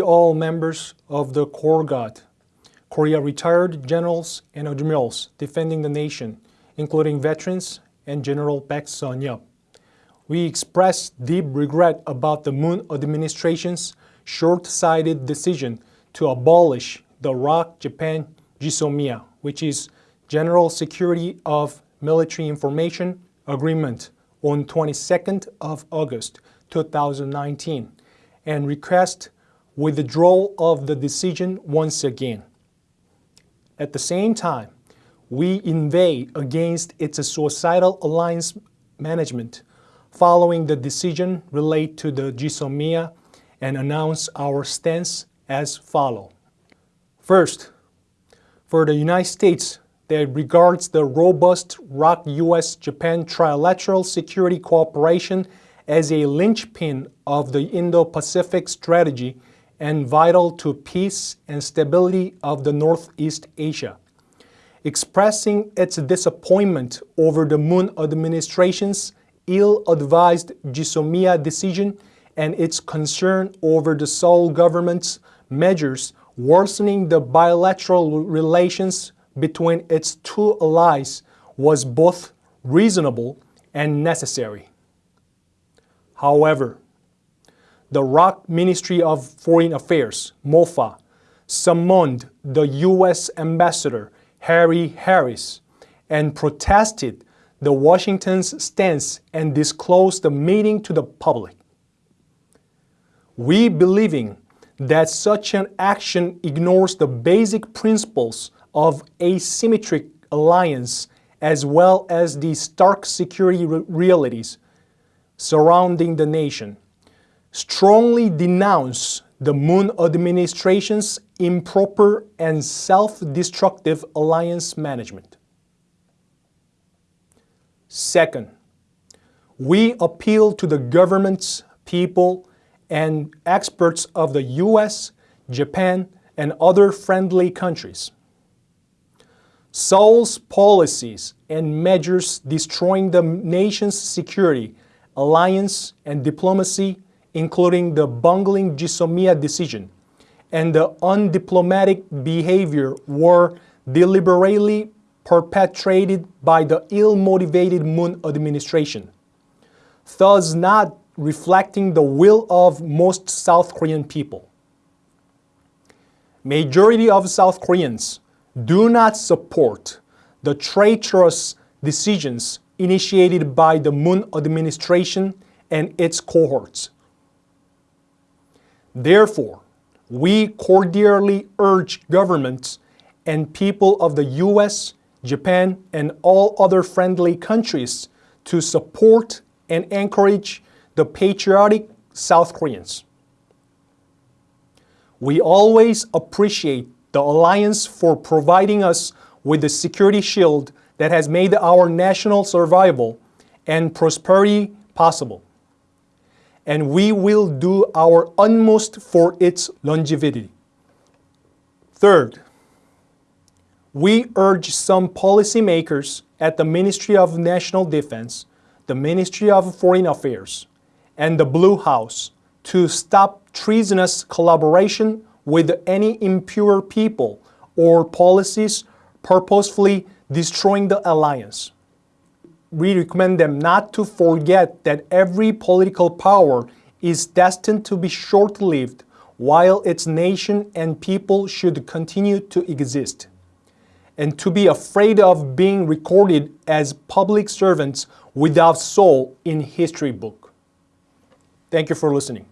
all members of the Corps Guard, Korea retired generals and admirals defending the nation, including veterans and General Baek Sun-yup. We express deep regret about the Moon administration's short-sighted decision to abolish the ROC Japan GSOMIA, which is General Security of Military Information Agreement on 22nd of August 2019 and request withdrawal of the decision once again. At the same time, we inveigh against its suicidal alliance management following the decision related to the GSOMIA and announce our stance as follow. First, for the United States that regards the robust ROC-US-Japan trilateral security cooperation as a linchpin of the Indo-Pacific strategy and vital to peace and stability of the Northeast Asia. Expressing its disappointment over the Moon administration's ill-advised GSOMIA decision and its concern over the Seoul government's measures worsening the bilateral relations between its two allies was both reasonable and necessary. However, the ROC Ministry of Foreign Affairs, MOFA, summoned the U.S. Ambassador Harry Harris and protested the Washington's stance and disclosed the meeting to the public. We believing that such an action ignores the basic principles of asymmetric alliance as well as the stark security re realities surrounding the nation, strongly denounce the Moon administration's improper and self-destructive alliance management. Second, we appeal to the governments, people, and experts of the US, Japan, and other friendly countries. Seoul's policies and measures destroying the nation's security, alliance, and diplomacy, including the bungling GSOMIA decision, and the undiplomatic behavior were deliberately perpetrated by the ill-motivated Moon administration, thus not reflecting the will of most South Korean people. Majority of South Koreans do not support the traitorous decisions initiated by the Moon administration and its cohorts. Therefore, we cordially urge governments and people of the US, Japan, and all other friendly countries to support and encourage the patriotic South Koreans. We always appreciate the alliance for providing us with the security shield that has made our national survival and prosperity possible. And we will do our utmost for its longevity. Third, we urge some policymakers at the Ministry of National Defense, the Ministry of Foreign Affairs, and the Blue House to stop treasonous collaboration with any impure people or policies purposefully destroying the alliance. We recommend them not to forget that every political power is destined to be short-lived while its nation and people should continue to exist, and to be afraid of being recorded as public servants without soul in history book. Thank you for listening.